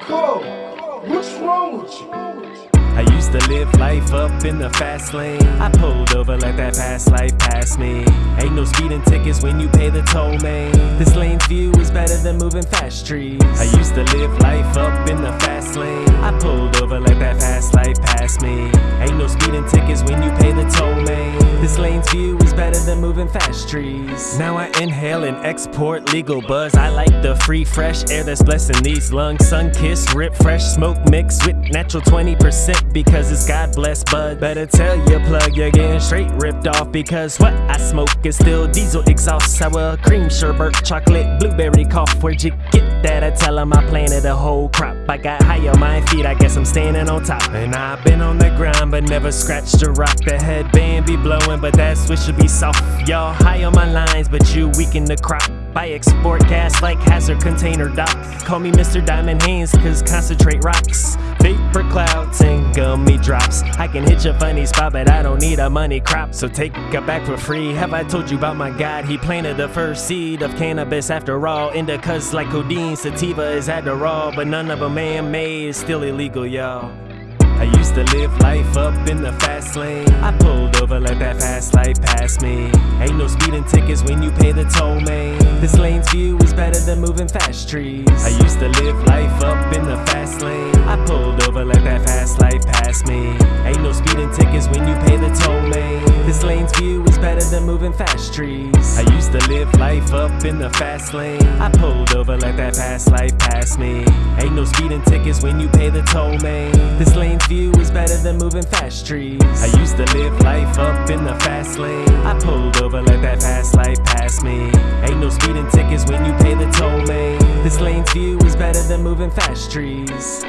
Cole, what's wrong with you? I used to live life up in the fast lane. I pulled over, let that fast life pass me. Ain't no speeding tickets when you pay the toll, man. This lane's view is better than moving fast trees. I used to live life up in the fast lane. I pulled over, let that fast life pass me. Ain't no speeding tickets when you pay the toll, man. This lane's view is better than moving fast trees. Now I inhale and export legal buzz. I like the free, fresh air that's blessing these lungs. Sun kiss, rip, fresh smoke mixed with natural 20% because it's God bless bud. Better tell your plug you're getting straight ripped off because what I smoke is still diesel exhaust, sour cream, sherbet, chocolate, blueberry cough. Where'd you get that? I tell tell 'em I planted a whole crop. I got high on my feet, I guess I'm standing on top. And I've been on the ground but never scratched a rock. The headband be blowing, but that switch should be soft. Y'all high on my lines, but you weak in the crop. I export gas like hazard container dock. Call me Mr. Diamond Hands, cause concentrate rocks. Vapor clouds and drops. I can hit your funny spot, but I don't need a money crop. So take a back for free. Have I told you about my God? He planted the first seed of cannabis after all. Indicas like codeine, sativa is Adderall, but none of them man made. It's still illegal, y'all. I used to live life up in the fast lane. I pulled over, let that fast life pass me. Ain't no speeding tickets when you pay the toll, man. This lane's view is better than moving fast trees. I used to live life up in the fast lane. I pulled over, let that fast life me. Ain't no speeding tickets when you pay the toll, man. This lane's view is better than moving fast trees. I used to live life up in the fast lane. I pulled over, let that fast life pass me. Ain't no speeding tickets when you pay the toll, man. This lane's view is better than moving fast trees. I used to live life up in the fast lane. I pulled over, let that fast life pass me. Ain't no speeding tickets when you pay the toll, man. This lane's view is better than moving fast trees.